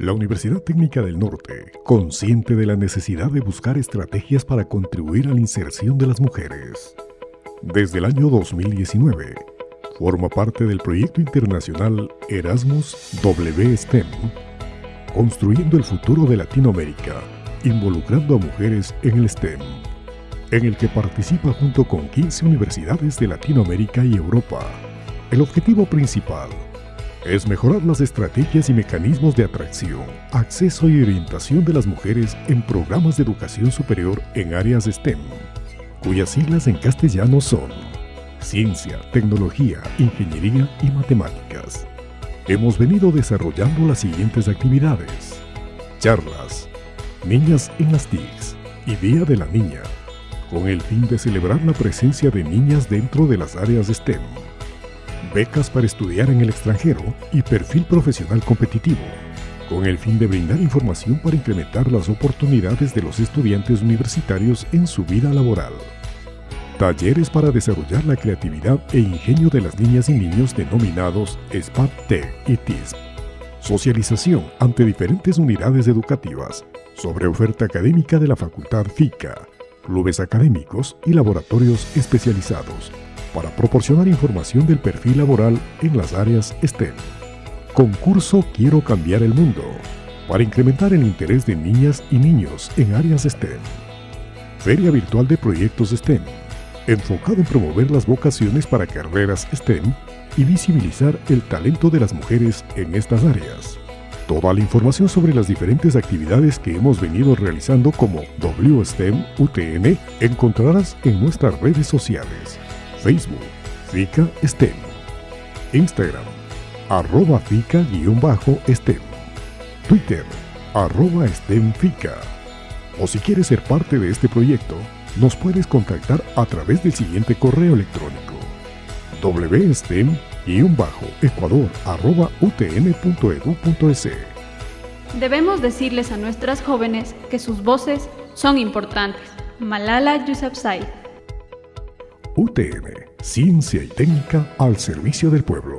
La Universidad Técnica del Norte, consciente de la necesidad de buscar estrategias para contribuir a la inserción de las mujeres. Desde el año 2019, forma parte del proyecto internacional Erasmus WSTEM, construyendo el futuro de Latinoamérica, involucrando a mujeres en el STEM, en el que participa junto con 15 universidades de Latinoamérica y Europa. El objetivo principal es mejorar las estrategias y mecanismos de atracción, acceso y orientación de las mujeres en programas de educación superior en áreas STEM, cuyas siglas en castellano son Ciencia, Tecnología, Ingeniería y Matemáticas. Hemos venido desarrollando las siguientes actividades. Charlas, Niñas en las TICs y Día de la Niña, con el fin de celebrar la presencia de niñas dentro de las áreas STEM becas para estudiar en el extranjero y perfil profesional competitivo, con el fin de brindar información para incrementar las oportunidades de los estudiantes universitarios en su vida laboral. Talleres para desarrollar la creatividad e ingenio de las niñas y niños denominados SPAT-TEC y TISP. Socialización ante diferentes unidades educativas sobre oferta académica de la Facultad FICA, clubes académicos y laboratorios especializados para proporcionar información del perfil laboral en las áreas STEM. Concurso Quiero cambiar el mundo, para incrementar el interés de niñas y niños en áreas STEM. Feria Virtual de Proyectos STEM, enfocado en promover las vocaciones para carreras STEM y visibilizar el talento de las mujeres en estas áreas. Toda la información sobre las diferentes actividades que hemos venido realizando como WSTEM UTN encontrarás en nuestras redes sociales. Facebook, FICA STEM. Instagram, arroba FICA-STEM. Twitter, arroba STEMFICA. O si quieres ser parte de este proyecto, nos puedes contactar a través del siguiente correo electrónico wstem-ecuador.utn.edu.es Debemos decirles a nuestras jóvenes que sus voces son importantes. Malala Yousafzai UTN, Ciencia y Técnica al servicio del pueblo.